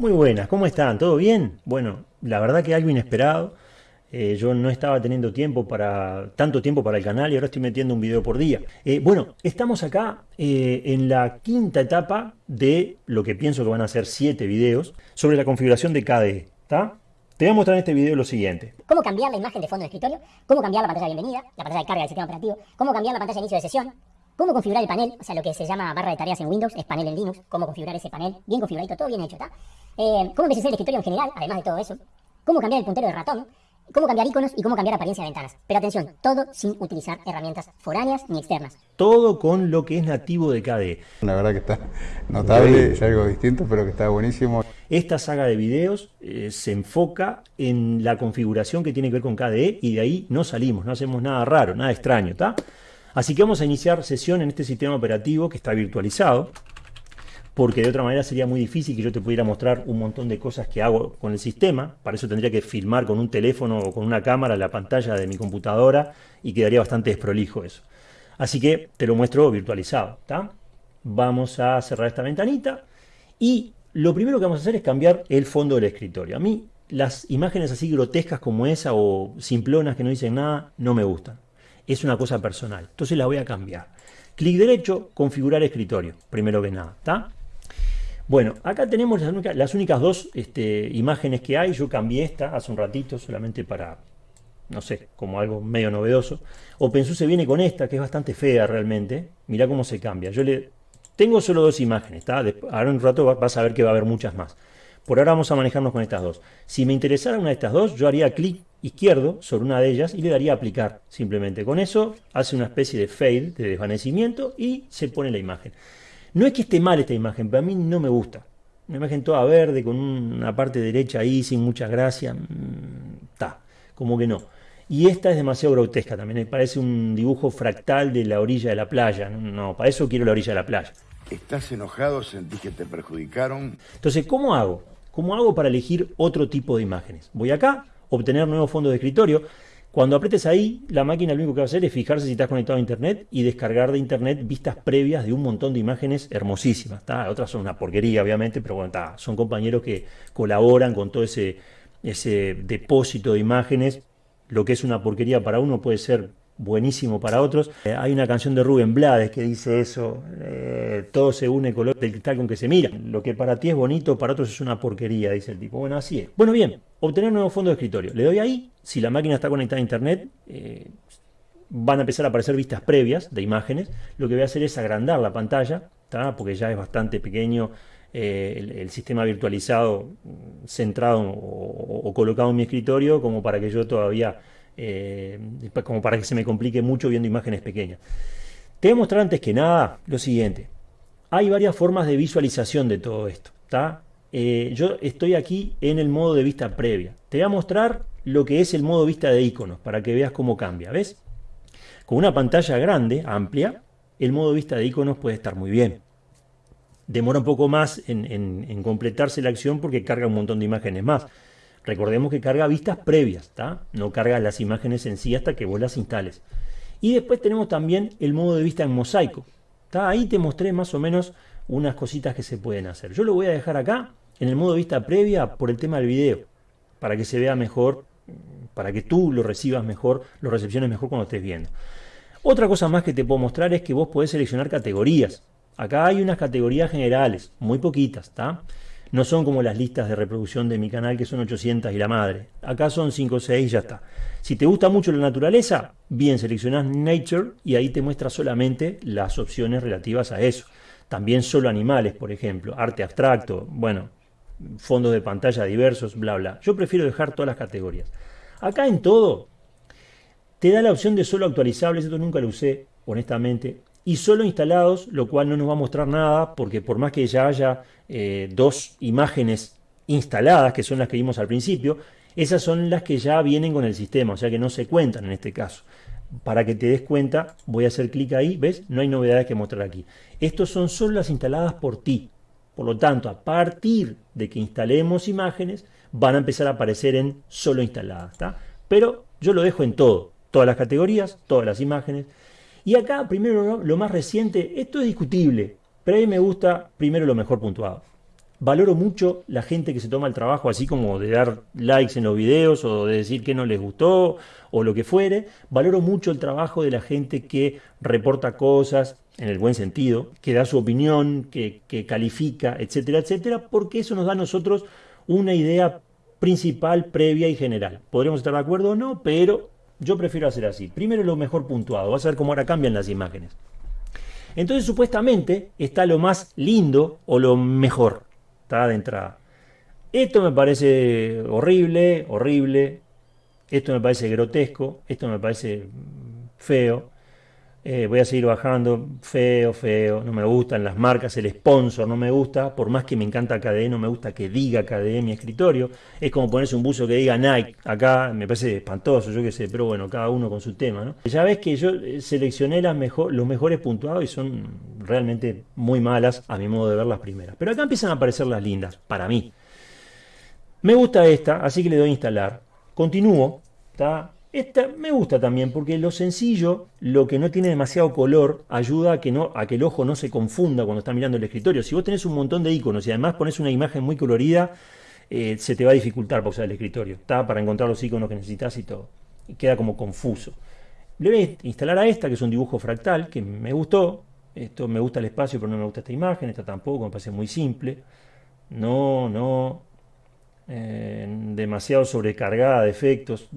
Muy buenas, ¿cómo están? ¿Todo bien? Bueno, la verdad que algo inesperado. Eh, yo no estaba teniendo tiempo para tanto tiempo para el canal y ahora estoy metiendo un video por día. Eh, bueno, estamos acá eh, en la quinta etapa de lo que pienso que van a ser siete videos sobre la configuración de KDE. ¿está? Te voy a mostrar en este video lo siguiente. Cómo cambiar la imagen de fondo de escritorio, cómo cambiar la pantalla de bienvenida, la pantalla de carga del sistema operativo, cómo cambiar la pantalla de inicio de sesión, cómo configurar el panel, o sea, lo que se llama barra de tareas en Windows, es panel en Linux, cómo configurar ese panel, bien configuradito, todo bien hecho, ¿está? Eh, cómo envejecer el escritorio en general, además de todo eso, cómo cambiar el puntero de ratón, cómo cambiar iconos y cómo cambiar apariencia de ventanas. Pero atención, todo sin utilizar herramientas foráneas ni externas. Todo con lo que es nativo de KDE. La verdad que está notable, es algo distinto, pero que está buenísimo. Esta saga de videos eh, se enfoca en la configuración que tiene que ver con KDE y de ahí no salimos, no hacemos nada raro, nada extraño, ¿está? Así que vamos a iniciar sesión en este sistema operativo que está virtualizado, porque de otra manera sería muy difícil que yo te pudiera mostrar un montón de cosas que hago con el sistema. Para eso tendría que filmar con un teléfono o con una cámara la pantalla de mi computadora y quedaría bastante desprolijo eso. Así que te lo muestro virtualizado. ¿está? Vamos a cerrar esta ventanita y lo primero que vamos a hacer es cambiar el fondo del escritorio. A mí las imágenes así grotescas como esa o simplonas que no dicen nada no me gustan es una cosa personal. Entonces la voy a cambiar. Clic derecho, configurar escritorio, primero que nada. ¿está? Bueno, acá tenemos las únicas, dos este, imágenes que hay. Yo cambié esta hace un ratito solamente para, no sé, como algo medio novedoso. OpenSUSE viene con esta, que es bastante fea realmente. Mirá cómo se cambia. Yo le tengo solo dos imágenes, ¿está? Ahora en un rato vas a ver que va a haber muchas más. Por ahora vamos a manejarnos con estas dos. Si me interesara una de estas dos, yo haría clic izquierdo sobre una de ellas y le daría aplicar. Simplemente con eso hace una especie de fade, de desvanecimiento y se pone la imagen. No es que esté mal esta imagen, pero a mí no me gusta. Una imagen toda verde con una parte derecha ahí sin mucha gracia. Está, mm, como que no. Y esta es demasiado grotesca también, me parece un dibujo fractal de la orilla de la playa. No, para eso quiero la orilla de la playa. ¿Estás enojado? ¿Sentís que te perjudicaron? Entonces, ¿cómo hago? ¿Cómo hago para elegir otro tipo de imágenes? Voy acá, obtener nuevo fondo de escritorio. Cuando apretes ahí, la máquina lo único que va a hacer es fijarse si estás conectado a internet y descargar de internet vistas previas de un montón de imágenes hermosísimas. Otras son una porquería, obviamente, pero bueno, son compañeros que colaboran con todo ese, ese depósito de imágenes. Lo que es una porquería para uno puede ser buenísimo para otros. Eh, hay una canción de Rubén Blades que dice eso, eh, todo se une color del cristal con que se mira. Lo que para ti es bonito, para otros es una porquería, dice el tipo. Bueno, así es. Bueno, bien, obtener nuevo fondo de escritorio. Le doy ahí, si la máquina está conectada a internet, eh, van a empezar a aparecer vistas previas de imágenes. Lo que voy a hacer es agrandar la pantalla, porque ya es bastante pequeño el, sistema virtualizado mm, centrado o colocado en mi escritorio como para que yo todavía eh, como para que se me complique mucho viendo imágenes pequeñas. Te voy a mostrar antes que nada lo siguiente. Hay varias formas de visualización de todo esto. Eh, yo estoy aquí en el modo de vista previa. Te voy a mostrar lo que es el modo vista de iconos para que veas cómo cambia. ¿Ves? Con una pantalla grande, amplia, el modo vista de iconos puede estar muy bien. Demora un poco más en completarse la acción porque carga un montón de imágenes más. Recordemos que carga vistas previas, no carga las imágenes en sí hasta que vos las instales. Y después tenemos también el modo de vista en mosaico. Ahí te mostré más o menos unas cositas que se pueden hacer. Yo lo voy a dejar acá en el modo de vista previa por el tema del video, para que se vea mejor, para que tú lo recibas mejor, lo recepciones mejor cuando estés viendo. Otra cosa más que te puedo mostrar es que vos podés seleccionar categorías. Acá hay unas categorías generales, muy poquitas, ¿está? No son como las listas de reproducción de mi canal que son 800 y la madre. Acá son 5 o 6 y ya está. Si te gusta mucho la naturaleza, bien, seleccionás Nature y ahí te muestra solamente las opciones relativas a eso. También solo animales, por ejemplo, arte abstracto, bueno, fondos de pantalla diversos, bla, bla. Yo prefiero dejar todas las categorías. Acá en todo, te da la opción de solo actualizables, esto nunca lo usé, honestamente y solo instalados, lo cual no nos va a mostrar nada porque por más que ya haya eh, dos imágenes instaladas, que son las que vimos al principio, esas son las que ya vienen con el sistema, o sea que no se cuentan en este caso. Para que te des cuenta, voy a hacer clic ahí, ¿ves? No hay novedades que mostrar aquí. Estos son solo las instaladas por ti. Por lo tanto, a partir de que instalemos imágenes, van a empezar a aparecer en solo instaladas. Pero yo lo dejo en todo, todas las categorías, todas las imágenes, y acá, primero lo más reciente, esto es discutible, pero a mí me gusta primero lo mejor puntuado. valoro mucho la gente que se toma el trabajo así como de dar likes en los videos o de decir que no les gustó o lo que fuere. Valoro mucho el trabajo de la gente que reporta cosas en el buen sentido, que da su opinión, que, califica, etcétera, etcétera, porque eso nos da a nosotros una idea principal, previa y general. Podríamos estar de acuerdo o no, pero yo prefiero hacer así. Primero lo mejor puntuado. Vas a ver cómo ahora cambian las imágenes. Entonces, supuestamente, está lo más lindo o lo mejor. Está de entrada. Esto me parece horrible, horrible. Esto me parece grotesco. Esto me parece feo. Eh, voy a seguir bajando, feo, feo, no me gustan las marcas, el sponsor no me gusta, por más que me encanta KDE, no me gusta que diga KDE mi escritorio, es como ponerse un buzo que diga Nike, acá me parece espantoso, yo qué sé, pero bueno, cada uno con su tema. Ya ves que yo eh, seleccioné las mejor, los mejores puntuados y son realmente muy malas a mi modo de ver las primeras, pero acá empiezan a aparecer las lindas, para mí. Me gusta esta, así que le doy a instalar, continúo, está esta me gusta también porque lo sencillo, lo que no tiene demasiado color, ayuda a que, el ojo no se confunda cuando está mirando el escritorio. Si vos tenés un montón de iconos y además pones una imagen muy colorida, eh, se te va a dificultar pausar el escritorio. Está para encontrar los iconos que necesitas y todo. Y queda como confuso. Le voy a instalar a esta, que es un dibujo fractal, que me gustó. Esto me gusta el espacio, pero no me gusta esta imagen. Esta tampoco, me parece muy simple. No, no, demasiado sobrecargada de efectos,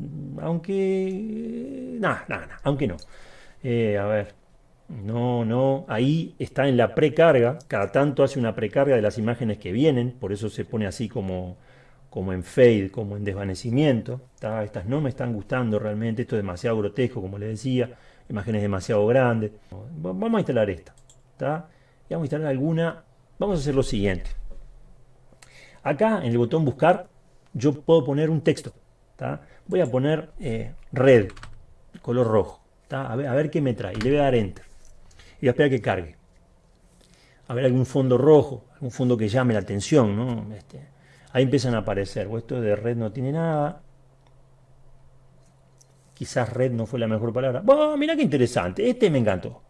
aunque... Nada, nada, aunque no. Eh, a ver, no, no, ahí está en la precarga, cada tanto hace una precarga de las imágenes que vienen, por eso se pone así como, como en fade, como en desvanecimiento. Estas no me están gustando realmente, esto es demasiado grotesco, como les decía, imágenes demasiado grandes. Vamos a instalar esta, y vamos a instalar alguna, vamos a hacer lo siguiente. Acá en el botón buscar yo puedo poner un texto. Voy a poner eh, red, color rojo. A, ver, a ver qué me trae. Y le voy a dar enter. Y voy a esperar que cargue. A ver algún fondo rojo, algún fondo que llame la atención. Este, ahí empiezan a aparecer. Esto de red no tiene nada. Quizás red no fue la mejor palabra. Bueno, mira qué interesante. Este me encantó.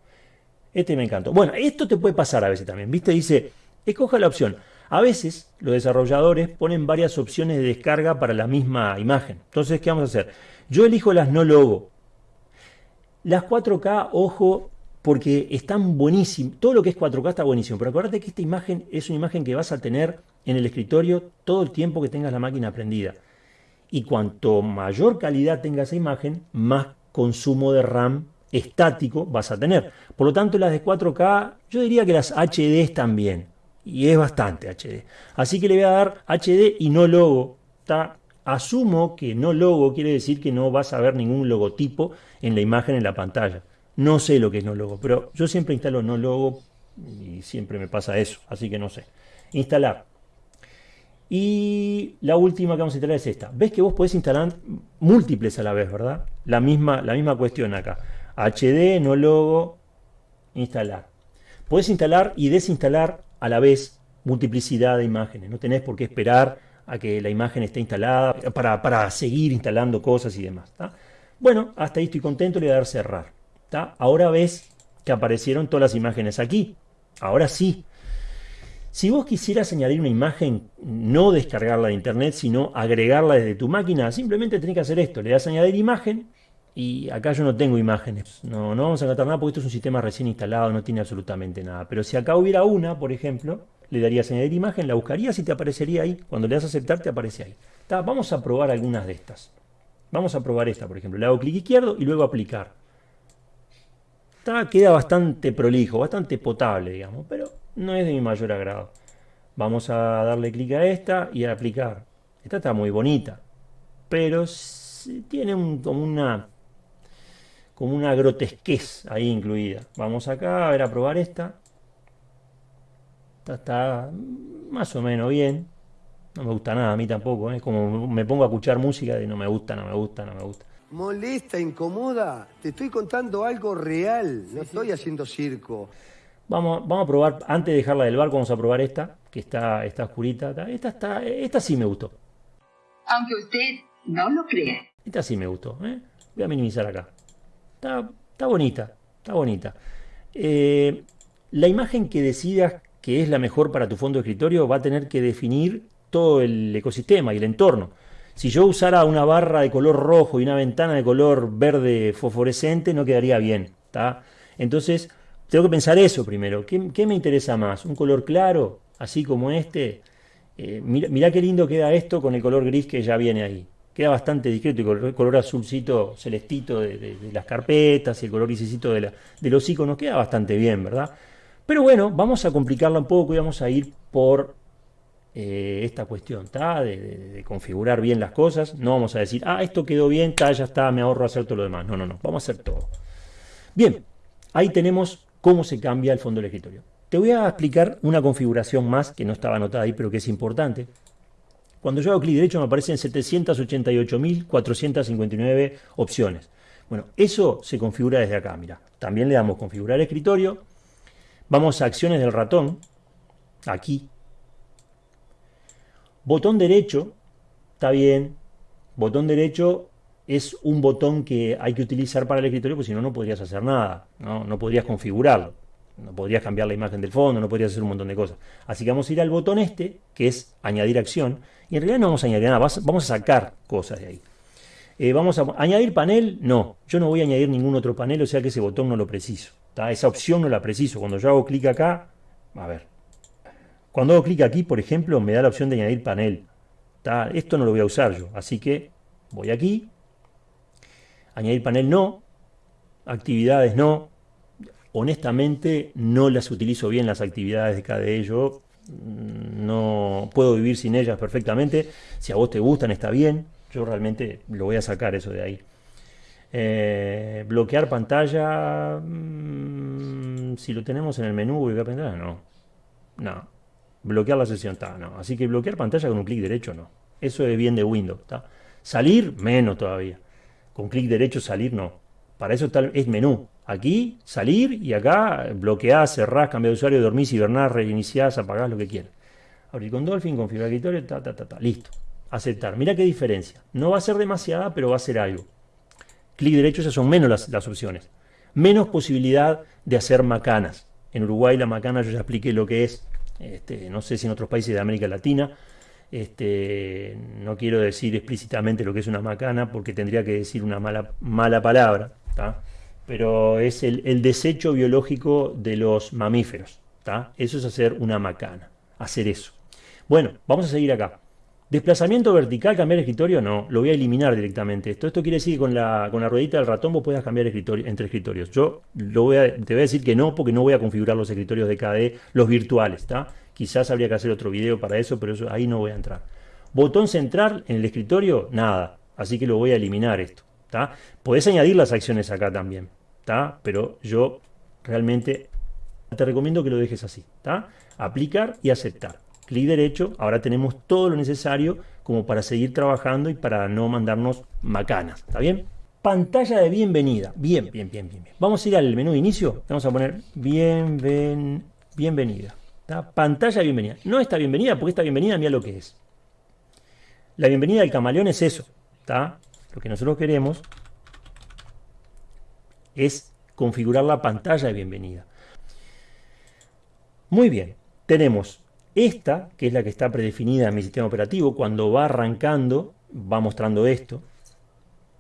Este me encantó. Bueno, esto te puede pasar a veces también. ¿Viste? Dice, escoja la opción a veces los desarrolladores ponen varias opciones de descarga para la misma imagen. Entonces, ¿qué vamos a hacer? Yo elijo las no logo. Las 4K, ojo, porque están buenísimas. Todo lo que es 4K está buenísimo. Pero acuérdate que esta imagen es una imagen que vas a tener en el escritorio todo el tiempo que tengas la máquina prendida. Y cuanto mayor calidad tenga esa imagen, más consumo de RAM estático vas a tener. Por lo tanto, las de 4K, yo diría que las HD también y es bastante HD. Así que le voy a dar HD y no logo. Asumo que no logo quiere decir que no vas a ver ningún logotipo en la imagen en la pantalla. No sé lo que es no logo, pero yo siempre instalo no logo y siempre me pasa eso, así que no sé. Instalar. Y la última que vamos a instalar es esta. Ves que vos podés instalar múltiples a la vez, ¿verdad? La misma, la misma cuestión acá. HD, no logo, instalar. Podés instalar y desinstalar a la vez multiplicidad de imágenes. No tenés por qué esperar a que la imagen esté instalada para, seguir instalando cosas y demás. Bueno, hasta ahí estoy contento, le voy a dar cerrar. Ahora ves que aparecieron todas las imágenes aquí. Ahora sí. Si vos quisieras añadir una imagen, no descargarla de internet, sino agregarla desde tu máquina, simplemente tenés que hacer esto. Le das añadir imagen y acá yo no tengo imágenes, no, no vamos a encontrar nada porque esto es un sistema recién instalado, no tiene absolutamente nada. Pero si acá hubiera una, por ejemplo, le darías añadir imagen, la buscarías y te aparecería ahí. Cuando le das a aceptar, te aparece ahí. vamos a probar algunas de estas. Vamos a probar esta, por ejemplo. Le hago clic izquierdo y luego aplicar. queda bastante prolijo, bastante potable, digamos, pero no es de mi mayor agrado. Vamos a darle clic a esta y a aplicar. Esta está muy bonita, pero tiene como una como una grotesquez ahí incluida. Vamos acá a ver a probar esta. Esta está más o menos bien. No me gusta nada, a mí tampoco. Es ¿eh? como me pongo a escuchar música y no me gusta, no me gusta, no me gusta. Molesta, incomoda. Te estoy contando algo real. No estoy haciendo circo. Vamos, vamos a probar, antes de dejarla del barco, vamos a probar esta, que está, está oscurita. Esta, está, esta sí me gustó. Aunque usted no lo crea. Esta sí me gustó. ¿eh? Voy a minimizar acá. Está, bonita, está bonita. Eh, la imagen que decidas que es la mejor para tu fondo de escritorio va a tener que definir todo el ecosistema y el entorno. Si yo usara una barra de color rojo y una ventana de color verde fosforescente, no quedaría bien. Entonces, tengo que pensar eso primero. ¿Qué, me interesa más? ¿Un color claro, así como este? Eh, mira, qué lindo queda esto con el color gris que ya viene ahí. Queda bastante discreto y el color azulcito celestito de, las carpetas y el color grisecito de, de los iconos queda bastante bien, ¿verdad? Pero bueno, vamos a complicarla un poco y vamos a ir por eh, esta cuestión, De, configurar bien las cosas. No vamos a decir, ah, esto quedó bien, ya está, me ahorro hacer todo lo demás. No, no, no, vamos a hacer todo. Bien, ahí tenemos cómo se cambia el fondo del escritorio. Te voy a explicar una configuración más que no estaba anotada ahí, pero que es importante. Cuando yo hago clic derecho me aparecen 788.459 opciones. Bueno, eso se configura desde acá, mira. También le damos configurar escritorio. Vamos a acciones del ratón, aquí, Botón derecho, está bien. Botón derecho es un botón que hay que utilizar para el escritorio, porque si no, no podrías hacer nada. ¿no? no podrías configurarlo. No podrías cambiar la imagen del fondo, no podrías hacer un montón de cosas. Así que vamos a ir al botón este, que es añadir acción. Y en realidad no vamos a añadir nada, vamos a sacar cosas de ahí. Eh, vamos a añadir panel, no. Yo no voy a añadir ningún otro panel, o sea que ese botón no lo preciso. Esa opción no la preciso. Cuando yo hago clic acá, a ver, cuando hago clic aquí, por ejemplo, me da la opción de añadir panel. Esto no lo voy a usar yo, así que voy aquí, añadir panel no, actividades no. Honestamente, no las utilizo bien las actividades de KDE. Yo mm, no puedo vivir sin ellas perfectamente. Si a vos te gustan, está bien. Yo realmente lo voy a sacar eso de ahí. Eh, bloquear pantalla. Mm, si lo tenemos en el menú, a pantalla. No. No. Bloquear la sesión, está, no. Así que bloquear pantalla con un clic derecho, no. Eso es bien de Windows, está. Salir, menos todavía. Con clic derecho salir, no. Para eso está, es menú. Aquí, salir y acá, bloquear, cerrar, cambiar de usuario, dormir, hibernar, reiniciar, apagar, lo que quieras. Abrir con Dolphin, configurar escritorio, ta, ta, ta, ta. Listo. Aceptar. Mira qué diferencia. No va a ser demasiada, pero va a ser algo. Clic derecho, esas son menos las, las opciones. Menos posibilidad de hacer macanas. En Uruguay la macana yo ya expliqué lo que es este, no sé si en otros países de América Latina. Este, no quiero decir explícitamente lo que es una macana porque tendría que decir una mala, mala palabra, pero es el, desecho biológico de los mamíferos. Eso es hacer una macana, hacer eso. Bueno, vamos a seguir acá. Desplazamiento vertical, cambiar escritorio, no, lo voy a eliminar directamente. Esto, esto quiere decir que con la, con la ruedita del ratón vos puedas cambiar entre escritorios. Yo voy a, te voy a decir que no, porque no voy a configurar los escritorios de KDE, los virtuales. Quizás habría que hacer otro video para eso, pero eso, ahí no voy a entrar. Botón central en el escritorio, nada. Así que lo voy a eliminar esto, ¿está? Podés añadir las acciones acá también, ¿está? Pero yo realmente te recomiendo que lo dejes así, ¿está? Aplicar y aceptar clic derecho, ahora tenemos todo lo necesario como para seguir trabajando y para no mandarnos macanas, ¿está bien? Pantalla de bienvenida, bien, bien, bien, bien. Vamos a ir al menú de inicio, vamos a poner bienven, bienvenida, Pantalla de bienvenida. No esta bienvenida, porque esta bienvenida mira lo que es. La bienvenida del camaleón es eso, ¿está? Lo que nosotros queremos es configurar la pantalla de bienvenida. Muy bien, tenemos esta, que es la que está predefinida en mi sistema operativo, cuando va arrancando, va mostrando esto.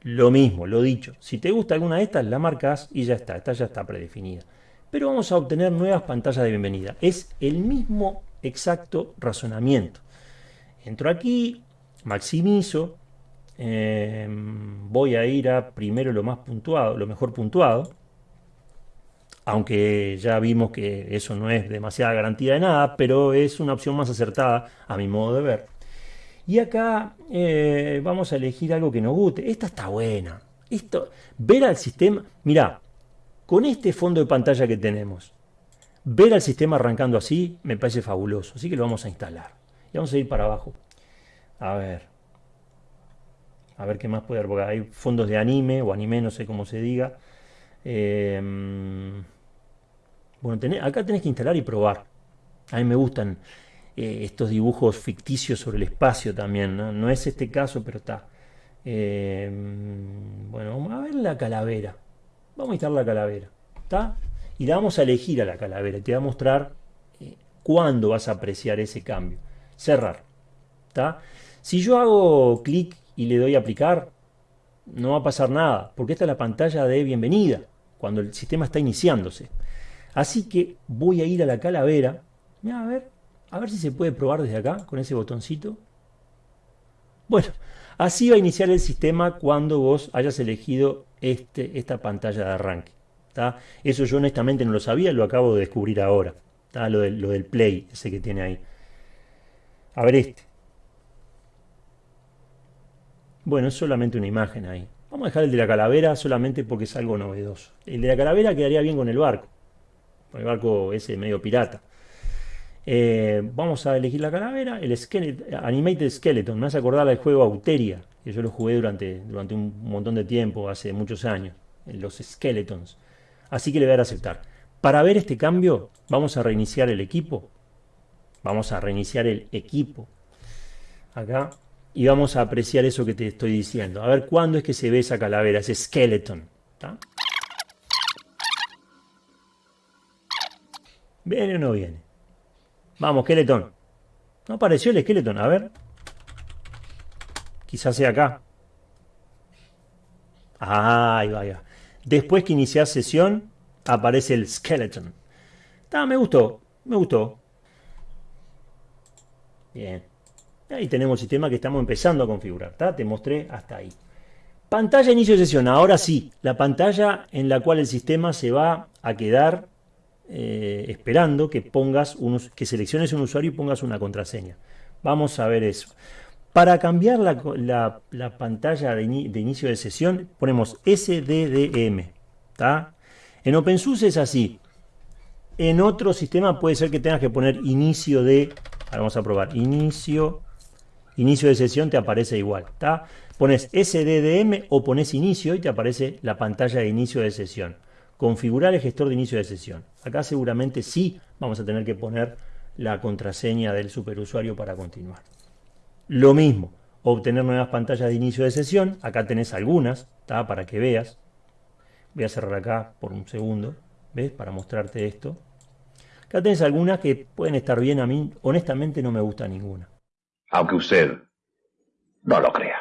Lo mismo, lo dicho. Si te gusta alguna de estas, la marcas y ya está. Esta ya está predefinida. Pero vamos a obtener nuevas pantallas de bienvenida. Es el mismo exacto razonamiento. Entro aquí, maximizo. Em, voy a ir a primero lo más puntuado, lo mejor puntuado aunque ya vimos que eso no es demasiada garantía de nada, pero es una opción más acertada a mi modo de ver. Y acá eh, vamos a elegir algo que nos guste. Esta está buena. Esto, ver al sistema, mira, con este fondo de pantalla que tenemos, ver al sistema arrancando así me parece fabuloso. Así que lo vamos a instalar. Y vamos a ir para abajo. A ver. A ver qué más puede haber, porque hay fondos de anime o anime, no sé cómo se diga. Eh, bueno, acá tenés que instalar y probar. A mí me gustan eh, estos dibujos ficticios sobre el espacio también. No, es este caso, pero está. Eh, bueno, vamos a ver la calavera. Vamos a instalar la calavera. ¿Está? Y la vamos a elegir a la calavera. Te va a mostrar eh, ¿Cuándo vas a apreciar ese cambio? Cerrar. Si yo hago clic y le doy a aplicar, no va a pasar nada, porque esta es la pantalla de bienvenida, cuando el sistema está iniciándose. Así que voy a ir a la calavera, a ver, a ver si se puede probar desde acá, con ese botoncito. Bueno, así va a iniciar el sistema cuando vos hayas elegido este, esta pantalla de arranque. Eso yo honestamente no lo sabía, lo acabo de descubrir ahora. Lo, lo del play, ese que tiene ahí. A ver este. Bueno, es solamente una imagen ahí. Vamos a dejar el de la calavera solamente porque es algo novedoso. El de la calavera quedaría bien con el barco. Con el barco ese medio pirata. Eh, vamos a elegir la calavera, el Animated Skeleton. Me hace acordar al juego Auteria, que yo lo jugué durante, durante un montón de tiempo, hace muchos años. Los Skeletons. Así que le voy a dar a aceptar. Para ver este cambio, vamos a reiniciar el equipo. Vamos a reiniciar el equipo. Acá y vamos a apreciar eso que te estoy diciendo. A ver cuándo es que se ve esa calavera, ese skeleton. ¿Viene o no viene? Vamos, skeleton. No apareció el skeleton, a ver. Quizás sea acá. Ahí vaya. Después que inicias sesión, aparece el skeleton. me gustó, me gustó. Bien. Ahí tenemos el sistema que estamos empezando a configurar. Te mostré hasta ahí. Pantalla de inicio de sesión. Ahora sí, la pantalla en la cual el sistema se va a quedar eh, esperando que, pongas que selecciones un usuario y pongas una contraseña. Vamos a ver eso. Para cambiar la, pantalla de, inicio de sesión, ponemos SDDM. En OpenSUSE es así. En otro sistema puede ser que tengas que poner inicio de... Ahora vamos a probar. Inicio inicio de sesión te aparece igual. ¿está? Pones SDDM o pones inicio y te aparece la pantalla de inicio de sesión. Configurar el gestor de inicio de sesión. Acá seguramente sí vamos a tener que poner la contraseña del superusuario para continuar. Lo mismo, obtener nuevas pantallas de inicio de sesión. Acá tenés algunas, ¿está? para que veas. Voy a cerrar acá por un segundo, ¿ves? Para mostrarte esto. Acá tenés algunas que pueden estar bien, a mí honestamente no me gusta ninguna aunque usted no lo crea.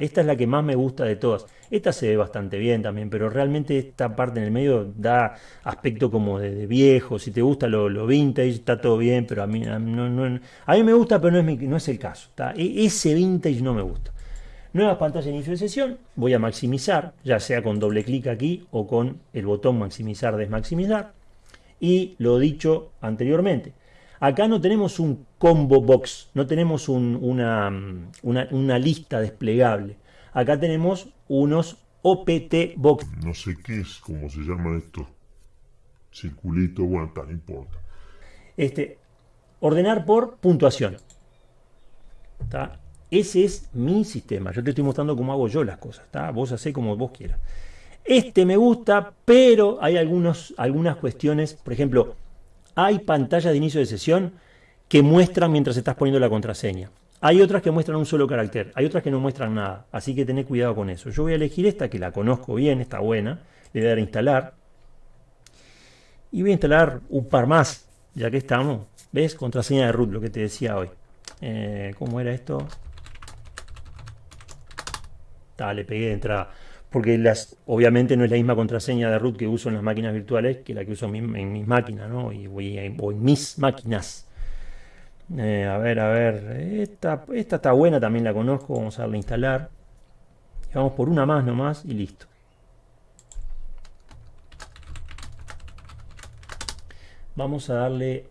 Esta es la que más me gusta de todas. Esta se ve bastante bien también, pero realmente esta parte en el medio da aspecto como de, viejo. Si te gusta lo, vintage, está todo bien, pero a mí, a no, a mí me gusta, pero no es, no es el caso. E, ese vintage no me gusta. Nuevas pantallas de inicio de sesión. Voy a maximizar, ya sea con doble clic aquí o con el botón maximizar, desmaximizar. Y lo dicho anteriormente, Acá no tenemos un combo box, no tenemos una, una, lista desplegable. Acá tenemos unos OPT box. No sé qué es, cómo se llama esto. Circulito, bueno, no importa. Este, ordenar por puntuación. Ese es mi sistema. Yo te estoy mostrando cómo hago yo las cosas. Vos hacés como vos quieras. Este me gusta, pero hay algunos, algunas cuestiones. Por ejemplo, hay pantallas de inicio de sesión que muestran mientras estás poniendo la contraseña. Hay otras que muestran un solo carácter, hay otras que no muestran nada, así que tened cuidado con eso. Yo voy a elegir esta que la conozco bien, está buena, le voy a dar a instalar. Y voy a instalar un par más, ya que estamos. ¿Ves? Contraseña de root, lo que te decía hoy. Eh, ¿Cómo era esto? Dale, pegué de entrada porque las, obviamente no es la misma contraseña de root que uso en las máquinas virtuales que la que uso en, mis máquinas, ¿no? Y, o en mis máquinas. Eh, a ver, a ver, esta, esta está buena, también la conozco, vamos a darle a instalar. vamos por una más nomás y listo. Vamos a darle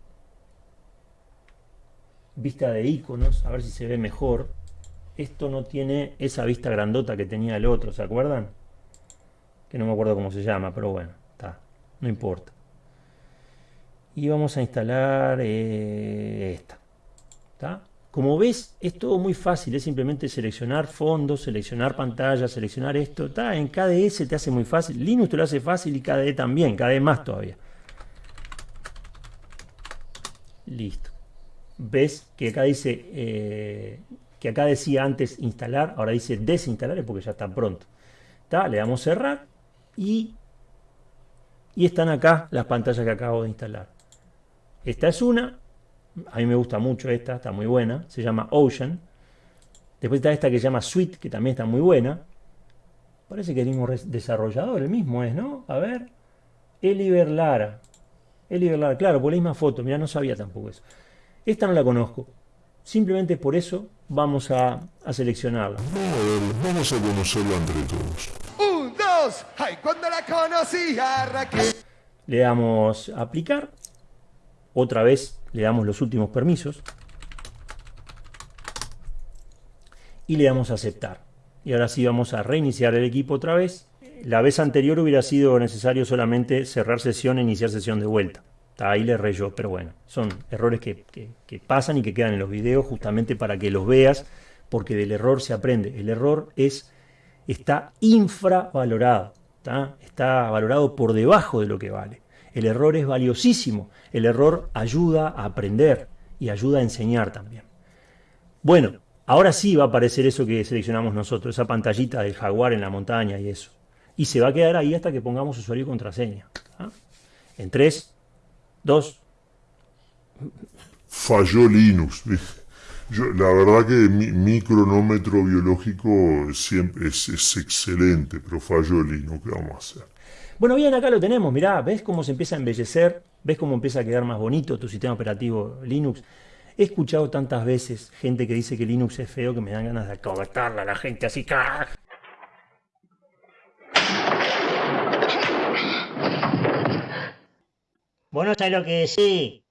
vista de iconos, a ver si se ve mejor esto no tiene esa vista grandota que tenía el otro, ¿se acuerdan? No me acuerdo cómo se llama, pero bueno, está, no importa. Y vamos a instalar eh, esta. ¿está? Como ves, es todo muy fácil, es simplemente seleccionar fondos, seleccionar pantalla, seleccionar esto. ¿está? En KDE te hace muy fácil, Linux te lo hace fácil y KDE también, KDE más todavía. Listo. Ves que acá dice eh, que acá decía antes instalar, ahora dice desinstalar, porque ya está pronto. Le damos cerrar y, están acá las pantallas que acabo de instalar. Esta es una A mí me gusta mucho esta, está muy buena. Se llama Ocean. Después está esta que se llama Sweet, que también está muy buena. Parece que el mismo desarrollador, el mismo es, ¿no? A ver. Eliver Lara. Eliver Lara, claro, por la misma foto. Mira, no sabía tampoco eso. Esta no la conozco. Simplemente por eso vamos a, seleccionarla. Verlo, vamos a conocerlo entre todos. Le damos a aplicar. Otra vez le damos los últimos permisos. Y le damos a aceptar. Y ahora sí vamos a reiniciar el equipo otra vez. La vez anterior hubiera sido necesario solamente cerrar sesión e iniciar sesión de vuelta. Ahí le reyó, pero bueno, son errores que- que pasan y que quedan en los videos justamente para que los veas, porque del error se aprende. El error es está infravalorado, ¿tá? está valorado por debajo de lo que vale. El error es valiosísimo, el error ayuda a aprender y ayuda a enseñar también. Bueno, ahora sí va a aparecer eso que seleccionamos nosotros, esa pantallita del jaguar en la montaña y eso. Y se va a quedar ahí hasta que pongamos usuario y contraseña. En 3, 2, Falló Linux. Yo, la verdad que mi, mi cronómetro biológico siempre es, es excelente, pero falló Linux. ¿Qué vamos a hacer? Bueno, bien, acá lo tenemos, mirá, ¿ves cómo se empieza a embellecer? ¿Ves cómo empieza a quedar más bonito tu sistema operativo Linux? He escuchado tantas veces gente que dice que Linux es feo que me dan ganas de acogotarla a la gente así. ¡ca! Vos no sabés lo que decís.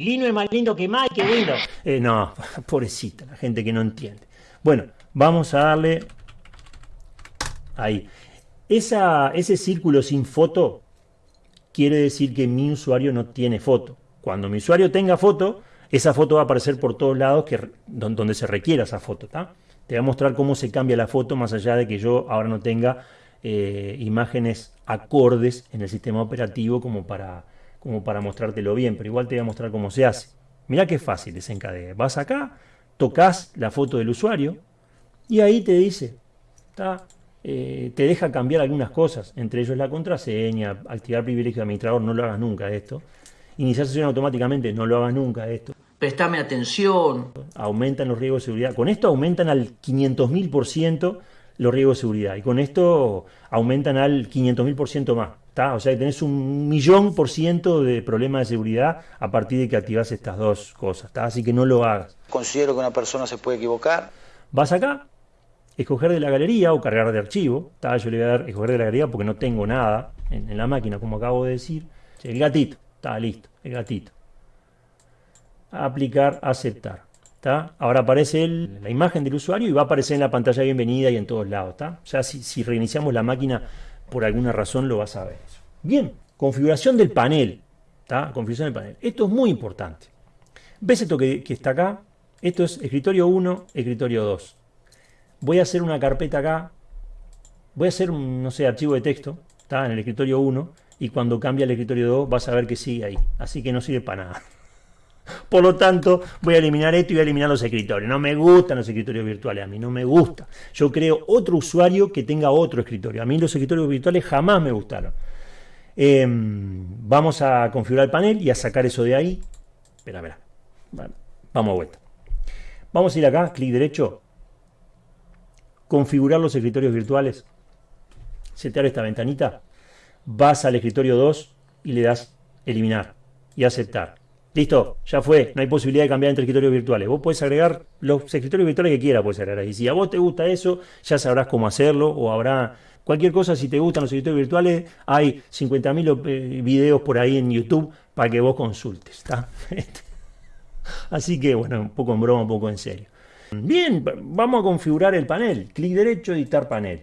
Linux es más lindo que Mike Windows. Eh, no, pobrecita, la gente que no entiende. Bueno, vamos a darle ahí. Esa, ese círculo sin foto quiere decir que mi usuario no tiene foto. Cuando mi usuario tenga foto, esa foto va a aparecer por todos lados que, don- donde se requiera esa foto. Te voy a mostrar cómo se cambia la foto más allá de que yo ahora no tenga eh, imágenes acordes en el sistema operativo como para, como para mostrártelo bien, pero igual te voy a mostrar cómo se hace. Mirá qué fácil es encadena. Vas acá, tocas la foto del usuario y ahí te dice, ¿tá? Eh, te deja cambiar algunas cosas, entre ellos la contraseña, activar privilegio de administrador, no lo hagas nunca esto. Iniciar sesión automáticamente, no lo hagas nunca esto. Prestame atención. Aumentan los riesgos de seguridad. Con esto aumentan al 500.000% los riesgos de seguridad. Y con esto aumentan al 500.000% más. ¿Tá? O sea que tenés un millón por ciento de problemas de seguridad a partir de que activas estas dos cosas. ¿tá? Así que no lo hagas. Considero que una persona se puede equivocar. Vas acá, escoger de la galería o cargar de archivo. ¿tá? Yo le voy a dar escoger de la galería porque no tengo nada en, en la máquina, como acabo de decir. El gatito, está listo, el gatito. Aplicar, aceptar. ¿tá? Ahora aparece el- la imagen del usuario y va a aparecer en la pantalla de bienvenida y en todos lados. ¿tá? Ya si, si reiniciamos la máquina por alguna razón lo vas a ver. Bien, configuración del panel. ¿tá? Configuración del panel. Esto es muy importante. ¿Ves esto que, está acá? Esto es escritorio 1, escritorio 2. Voy a hacer una carpeta acá. Voy a hacer un, no sé, archivo de texto. Está en el escritorio 1. Y cuando cambie al escritorio 2 vas a ver que sigue ahí. Así que no sirve para nada. Por lo tanto, voy a eliminar esto y voy a eliminar los escritorios. No me gustan los escritorios virtuales, a mí no me gusta. Yo creo otro usuario que tenga otro escritorio. A mí los escritorios virtuales jamás me gustaron. Eh, vamos a configurar el panel y a sacar eso de ahí. Espera, espera. Vamos a vuelta. Vamos a ir acá, clic derecho, configurar los escritorios virtuales, setear esta ventanita, vas al escritorio 2 y le das eliminar y aceptar. Listo, ya fue, no hay posibilidad de cambiar entre escritorios virtuales. Vos podés agregar los escritorios virtuales que quieras, puedes agregar ahí. Si a vos te gusta eso, ya sabrás cómo hacerlo o habrá cualquier cosa. Si te gustan los escritorios virtuales, hay 50.000 eh, videos por ahí en YouTube para que vos consultes. ¿está? Así que bueno, un poco en broma, un poco en serio. Bien, vamos a configurar el panel. Clic derecho, editar panel.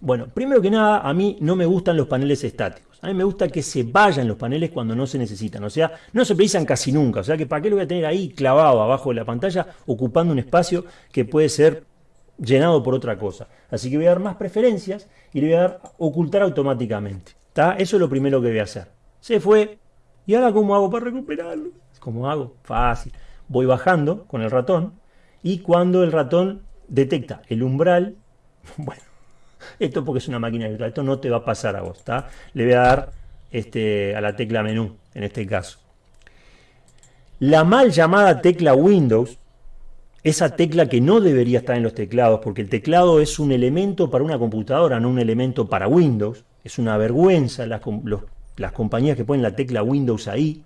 Bueno, primero que nada, a mí no me gustan los paneles estáticos. A mí me gusta que se vayan los paneles cuando no se necesitan. O sea, no se precisan casi nunca. O sea, que para qué lo voy a tener ahí clavado abajo de la pantalla, ocupando un espacio que puede ser llenado por otra cosa. Así que voy a dar más preferencias y le voy a dar ocultar automáticamente. ¿Está? Eso es lo primero que voy a hacer. Se fue. ¿Y ahora cómo hago para recuperarlo? ¿Cómo hago? Fácil. Voy bajando con el ratón y cuando el ratón detecta el umbral, bueno, esto porque es una máquina virtual, esto no te va a pasar a vos, ¿está? Le voy a dar este, a la tecla menú, en este caso. la mal llamada tecla Windows, esa tecla que no debería estar en los teclados, porque el teclado es un elemento para una computadora, no un elemento para Windows. Es una vergüenza las, las compañías que ponen la tecla Windows ahí.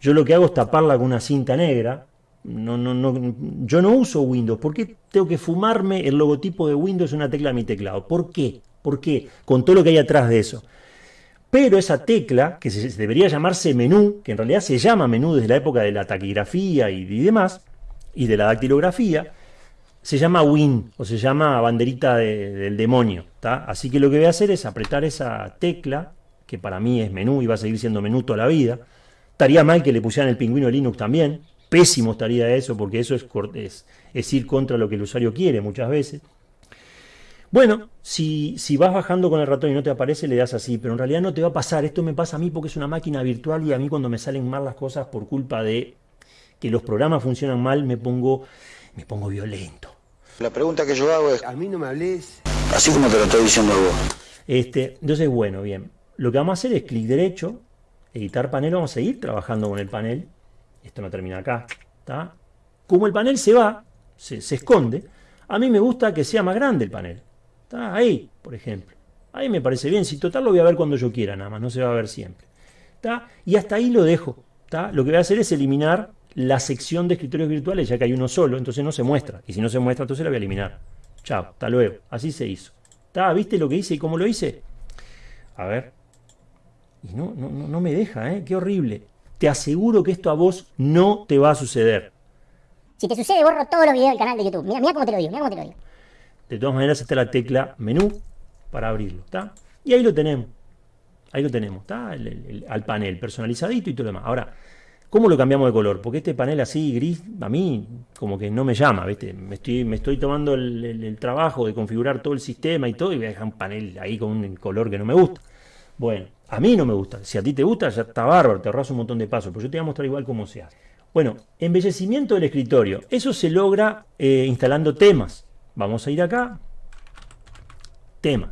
Yo lo que hago es taparla con una cinta negra. No, no, no, yo no uso Windows. ¿Por qué tengo que fumarme el logotipo de Windows en una tecla de mi teclado? ¿Por qué? ¿Por qué? Con todo lo que hay atrás de eso. Pero esa tecla, que se, debería llamarse menú, que en realidad se llama menú desde la época de la taquigrafía y, demás, y de la dactilografía, se llama Win, o se llama banderita del demonio. Así que lo que voy a hacer es apretar esa tecla, que para mí es menú y va a seguir siendo menú toda la vida, Estaría mal que le pusieran el pingüino Linux también. Pésimo estaría eso, porque eso es, es, ir contra lo que el usuario quiere muchas veces. Bueno, si, si, vas bajando con el ratón y no te aparece, le das así, pero en realidad no te va a pasar. Esto me pasa a mí porque es una máquina virtual y a mí cuando me salen mal las cosas por culpa de que los programas funcionan mal, me pongo, me pongo violento. La pregunta que yo hago es... A mí no me hables... Así como te lo estoy diciendo vos. Este, entonces, bueno, bien. Lo que vamos a hacer es clic derecho, editar panel, vamos a seguir trabajando con el panel. Esto no termina acá. ¿está? Como el panel se va, se, esconde, a mí me gusta que sea más grande el panel. ¿está? Ahí, por ejemplo. Ahí me parece bien. Si total lo voy a ver cuando yo quiera, nada más, no se va a ver siempre. ¿está? Y hasta ahí lo dejo. ¿está? Lo que voy a hacer es eliminar la sección de escritorios virtuales, ya que hay uno solo, entonces no se muestra. Y si no se muestra, entonces la voy a eliminar. Chao, hasta luego. Así se hizo. ¿Está? ¿Viste lo que hice y cómo lo hice? A ver, y no, no, no me deja, ¿eh? Qué horrible. Te aseguro que esto a vos no te va a suceder. Si te sucede, borro todos los videos del canal de YouTube. Mira, mira cómo te lo digo, mira cómo te lo digo. De todas maneras, está la tecla menú para abrirlo, ¿está? Y ahí lo tenemos. Ahí lo tenemos, ¿está? al panel personalizadito y todo lo demás. Ahora, ¿cómo lo cambiamos de color? Porque este panel así gris, a mí como que no me llama, ¿viste? Me estoy, me estoy tomando el, trabajo de configurar todo el sistema y todo y voy a dejar un panel ahí con un color que no me gusta. Bueno, a mí no me gusta. Si a ti te gusta, ya está bárbaro, te ahorras un montón de pasos. Pero yo te voy a mostrar igual cómo se hace. Bueno, embellecimiento del escritorio. Eso se logra eh, instalando temas. Vamos a ir acá. Tema.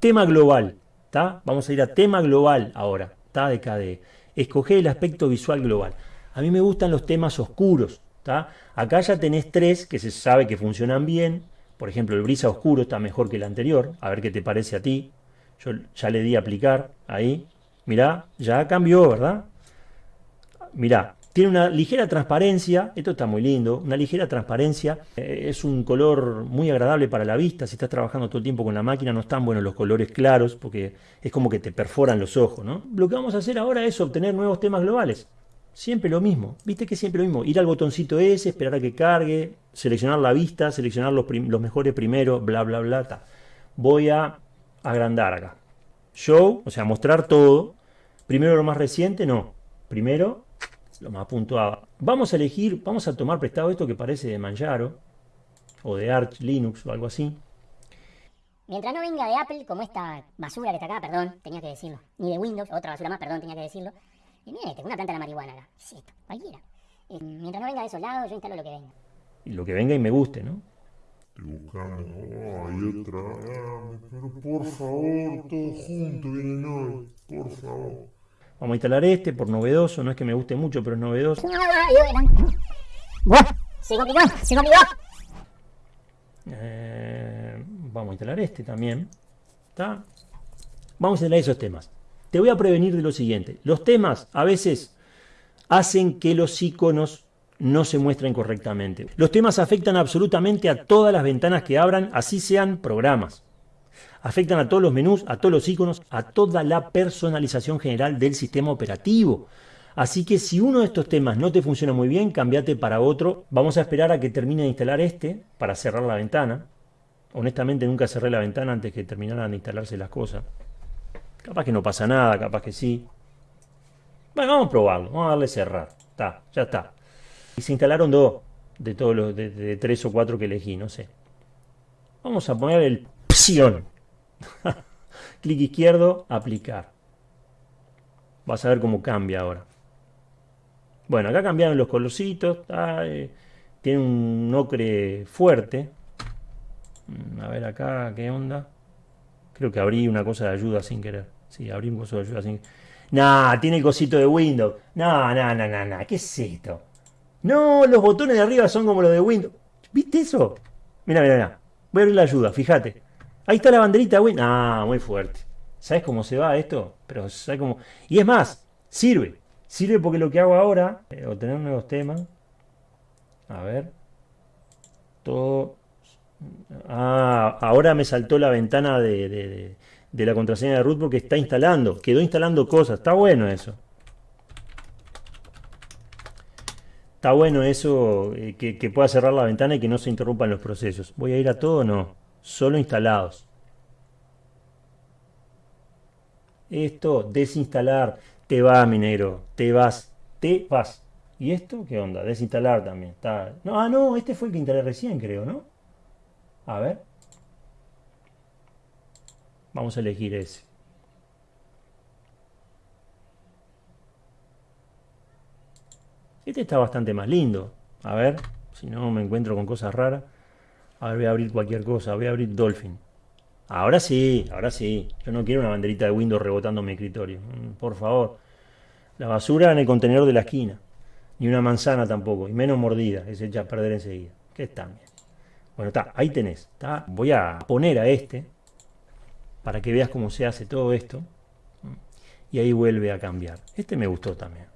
Tema global. ¿tá? Vamos a ir a tema global ahora. ¿tá? De KDE. Escoger el aspecto visual global. A mí me gustan los temas oscuros. ¿tá? Acá ya tenés tres que se sabe que funcionan bien. Por ejemplo, el brisa oscuro está mejor que el anterior. A ver qué te parece a ti. Yo ya le di a aplicar ahí. Mirá, ya cambió, ¿verdad? Mirá, tiene una ligera transparencia, esto está muy lindo, una ligera transparencia, eh, es un color muy agradable para la vista, si estás trabajando todo el tiempo con la máquina no están buenos los colores claros porque es como que te perforan los ojos, ¿no? Lo que vamos a hacer ahora es obtener nuevos temas globales, siempre lo mismo, viste que siempre lo mismo, ir al botoncito ese, esperar a que cargue, seleccionar la vista, seleccionar los, los mejores primero, bla bla bla, voy a agrandar acá. Show, o sea, mostrar todo. Primero lo más reciente, no. Primero lo más puntuado. Vamos a elegir, vamos a tomar prestado esto que parece de Manjaro, o de Arch Linux o algo así. Mientras no venga de Apple, como esta basura que está acá, perdón, tenía que decirlo. Ni de Windows, otra basura más, perdón, tenía que decirlo. Y mira este, una planta de la marihuana acá. ¿Qué esto? Cualquiera. Eh, mientras no venga de esos lados, yo instalo lo que venga. Y lo que venga y me guste, ¿no? Estoy buscando. hay otra. pero por favor, todo junto vienen hoy. Por favor. Vamos a instalar este por novedoso. No es que me guste mucho, pero es novedoso. Eh, vamos a instalar este también. ¿Está? Vamos a instalar esos temas. Te voy a prevenir de lo siguiente. Los temas a veces hacen que los iconos no se muestran correctamente. Los temas afectan absolutamente a todas las ventanas que abran, así sean programas. Afectan a todos los menús, a todos los iconos, a toda la personalización general del sistema operativo. Así que si uno de estos temas no te funciona muy bien, cambiate para otro. Vamos a esperar a que termine de instalar este para cerrar la ventana. Honestamente nunca cerré la ventana antes que terminaran de instalarse las cosas. Capaz que no pasa nada, capaz que sí. Bueno, vamos a probarlo. Vamos a darle cerrar. Está, ya está. Y se instalaron dos de todos los de, tres o cuatro que elegí, no sé. Vamos a poner el opción. Clic izquierdo, aplicar. Vas a ver cómo cambia ahora. Bueno, acá cambiaron los colorcitos. Eh, tiene un ocre fuerte. Mm, a ver acá, ¿qué onda? Creo que abrí una cosa de ayuda sin querer. Sí, abrí un coso de ayuda sin Nah, tiene el cosito de Windows. No, no, no, no, no. ¿Qué es esto? No, los botones de arriba son como los de Windows. ¿Viste eso? Mira, mira, mira. Voy a abrir la ayuda, fíjate. Ahí está la banderita de Windows. Ah, muy fuerte. ¿Sabes cómo se va esto? Pero ¿sabes cómo? Y es más, sirve. Sirve porque lo que hago ahora, eh, obtener nuevos temas. A ver. Todo. Ah, ahora me saltó la ventana de, de, de la contraseña de root porque está instalando. Quedó instalando cosas. Está bueno eso. Está bueno eso, eh, que, pueda cerrar la ventana y que no se interrumpan los procesos. ¿Voy a ir a todo? No. Solo instalados. Esto, desinstalar. Te va, mi negro. Te vas. Te vas. ¿Y esto qué onda? Desinstalar también. Está... No, ah, no, este fue el que instalé recién, creo, ¿no? A ver. Vamos a elegir ese. Este está bastante más lindo. A ver, si no me encuentro con cosas raras. A ver, voy a abrir cualquier cosa. Voy a abrir Dolphin. Ahora sí, ahora sí. Yo no quiero una banderita de Windows rebotando mi escritorio. Mm, por favor. La basura en el contenedor de la esquina. Ni una manzana tampoco. Y menos mordida. Que se echa a perder enseguida. Que está bien. Bueno, está. Ahí tenés. Está. Voy a poner a este. Para que veas cómo se hace todo esto. Y ahí vuelve a cambiar. Este me gustó también.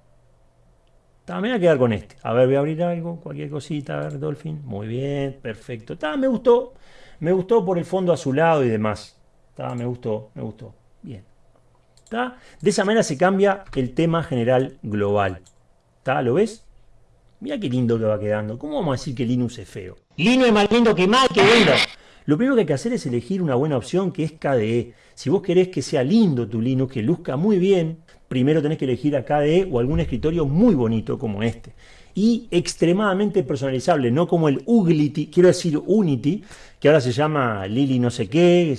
Me voy a quedar con este. A ver, voy a abrir algo, cualquier cosita. A ver, Dolphin. Muy bien, perfecto. Está, me gustó. Me gustó por el fondo azulado y demás. Está, me gustó, me gustó. Bien. ¿Está? De esa manera se cambia el tema general global. ¿Está? ¿Lo ves? Mira qué lindo que va quedando. ¿Cómo vamos a decir que Linux es feo? Linux es más lindo que mal que Windows. Lo primero que hay que hacer es elegir una buena opción que es KDE. Si vos querés que sea lindo tu Linux, que luzca muy bien, primero tenés que elegir a KDE o algún escritorio muy bonito como este. Y extremadamente personalizable, no como el Uglity, quiero decir Unity, que ahora se llama Lili no sé qué,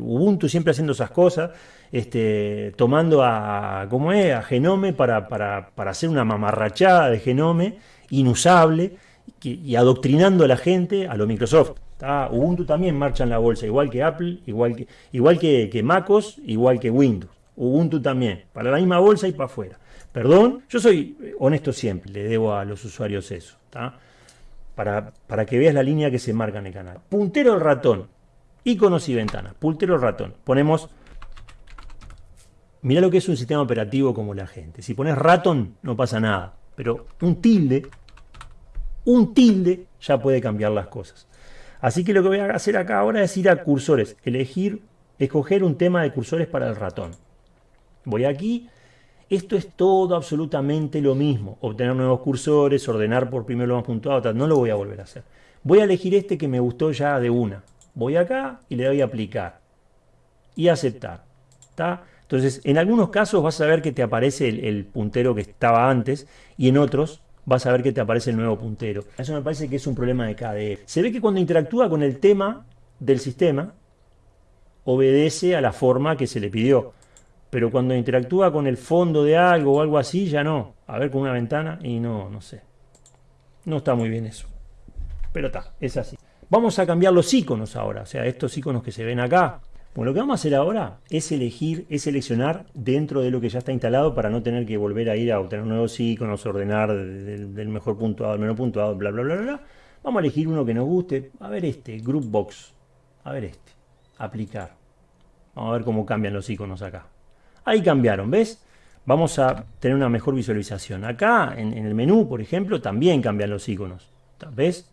Ubuntu siempre haciendo esas cosas, este, tomando a, ¿cómo es? a Genome para, para, para hacer una mamarrachada de Genome inusable y adoctrinando a la gente a lo Microsoft. Ubuntu también marcha en la bolsa, igual que Apple, igual que, igual que MacOS, igual que Windows. Ubuntu también, para la misma bolsa y para afuera. Perdón, yo soy honesto siempre, le debo a los usuarios eso. Para, para que veas la línea que se marca en el canal. Puntero el ratón, iconos y ventanas. Puntero el ratón. Ponemos Mira lo que es un sistema operativo como la gente. Si pones ratón, no pasa nada. Pero un tilde, un tilde ya puede cambiar las cosas. Así que lo que voy a hacer acá ahora es ir a cursores, elegir, escoger un tema de cursores para el ratón. Voy aquí, esto es todo absolutamente lo mismo, obtener nuevos cursores, ordenar por primero lo más puntuado, no lo voy a volver a hacer. Voy a elegir este que me gustó ya de una. Voy acá y le doy a aplicar y aceptar. ¿Está? Entonces, en algunos casos vas a ver que te aparece el, el puntero que estaba antes y en otros vas a ver que te aparece el nuevo puntero. Eso me parece que es un problema de KDE. Se ve que cuando interactúa con el tema del sistema, obedece a la forma que se le pidió. Pero cuando interactúa con el fondo de algo o algo así, ya no. A ver con una ventana y no, no sé. No está muy bien eso. Pero está, es así. Vamos a cambiar los iconos ahora. O sea, estos iconos que se ven acá, bueno, lo que vamos a hacer ahora es elegir, es seleccionar dentro de lo que ya está instalado para no tener que volver a ir a obtener nuevos iconos, ordenar del, mejor puntuado al menor puntuado, bla, bla, bla, bla. Vamos a elegir uno que nos guste. A ver este, Group Box. A ver este. Aplicar. Vamos a ver cómo cambian los iconos acá. Ahí cambiaron, ¿ves? Vamos a tener una mejor visualización. Acá, en, el menú, por ejemplo, también cambian los iconos. ¿Ves?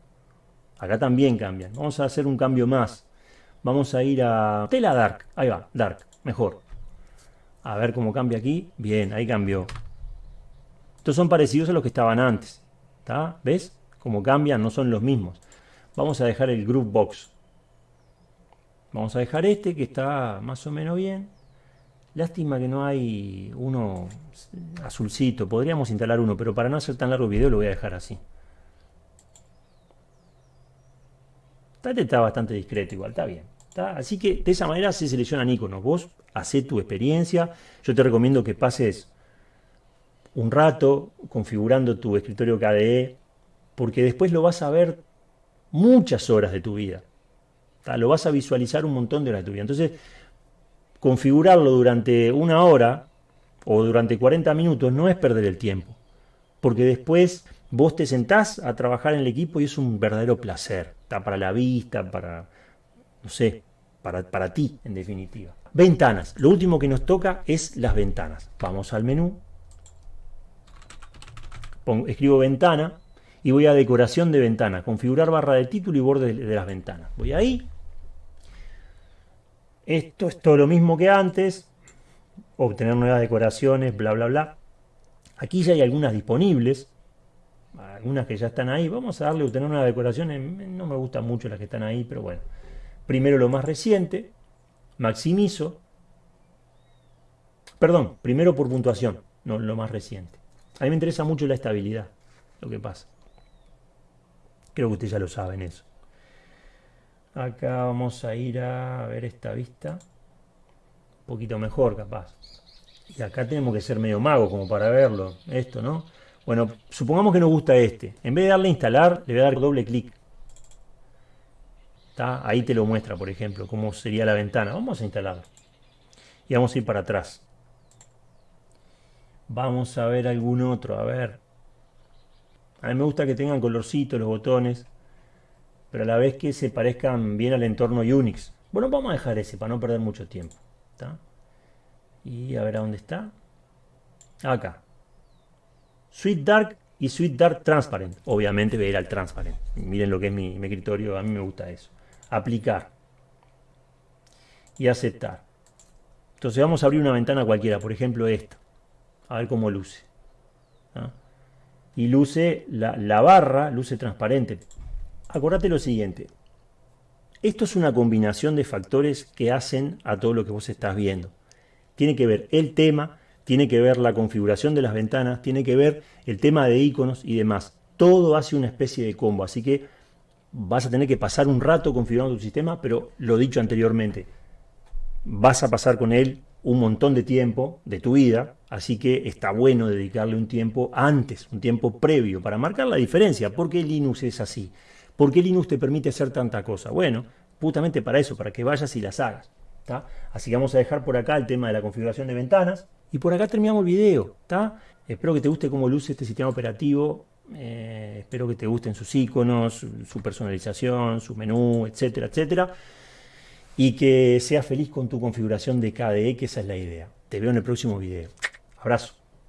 Acá también cambian. Vamos a hacer un cambio más. Vamos a ir a tela dark. Ahí va, dark. Mejor. A ver cómo cambia aquí. Bien, ahí cambió. Estos son parecidos a los que estaban antes. ¿Está? ¿Ves? Cómo cambian, no son los mismos. Vamos a dejar el group box. Vamos a dejar este que está más o menos bien. Lástima que no hay uno azulcito. Podríamos instalar uno, pero para no hacer tan largo el video lo voy a dejar así. Este está bastante discreto igual, está bien. Así que de esa manera se seleccionan iconos. Vos hacés tu experiencia. Yo te recomiendo que pases un rato configurando tu escritorio KDE, porque después lo vas a ver muchas horas de tu vida. Lo vas a visualizar un montón de horas de tu vida. Entonces, configurarlo durante una hora o durante 40 minutos no es perder el tiempo, porque después vos te sentás a trabajar en el equipo y es un verdadero placer, está para la vista, para, no sé, para, para ti en definitiva. Ventanas, lo último que nos toca es las ventanas. Vamos al menú, escribo ventana y voy a decoración de ventana, configurar barra de título y borde de las ventanas. Voy ahí. Esto es todo lo mismo que antes. Obtener nuevas decoraciones, bla, bla, bla. Aquí ya hay algunas disponibles. Algunas que ya están ahí. Vamos a darle a obtener nuevas decoraciones. No me gustan mucho las que están ahí, pero bueno. Primero lo más reciente. Maximizo. Perdón, primero por puntuación, no lo más reciente. A mí me interesa mucho la estabilidad, lo que pasa. Creo que ustedes ya lo saben eso. Acá vamos a ir a ver esta vista. Un poquito mejor, capaz. Y acá tenemos que ser medio mago como para verlo. Esto, ¿no? Bueno, supongamos que nos gusta este. En vez de darle a instalar, le voy a dar doble clic. Ahí te lo muestra, por ejemplo, cómo sería la ventana. Vamos a instalarlo. Y vamos a ir para atrás. Vamos a ver algún otro, a ver. A mí me gusta que tengan colorcito los botones, pero a la vez que se parezcan bien al entorno Unix. Bueno, vamos a dejar ese para no perder mucho tiempo. Y a ver a dónde está. Acá. Sweet Dark y Sweet Dark Transparent. Obviamente voy a ir Transparent. Miren lo que es mi, mi escritorio, a mí me gusta eso. Aplicar. Y aceptar. Entonces vamos a abrir una ventana cualquiera, por ejemplo esta. A ver cómo luce y luce la, barra, luce transparente. Acordate lo siguiente, esto es una combinación de factores que hacen a todo lo que vos estás viendo. Tiene que ver el tema, tiene que ver la configuración de las ventanas, tiene que ver el tema de iconos y demás. Todo hace una especie de combo, así que vas a tener que pasar un rato configurando tu sistema, pero lo dicho anteriormente, vas a pasar con él un montón de tiempo de tu vida, así que está bueno dedicarle un tiempo antes, un tiempo previo, para marcar la diferencia. ¿Por qué Linux es así? ¿Por qué Linux te permite hacer tanta cosa? Bueno, justamente para eso, para que vayas y las hagas. Así que vamos a dejar por acá el tema de la configuración de ventanas. Y por acá terminamos el video. Espero que te guste cómo luce este sistema operativo. Eh, espero que te gusten sus iconos, su personalización, su menú, etcétera, etcétera y que seas feliz con tu configuración de KDE, que esa es la idea. Te veo en el próximo video. Abrazo.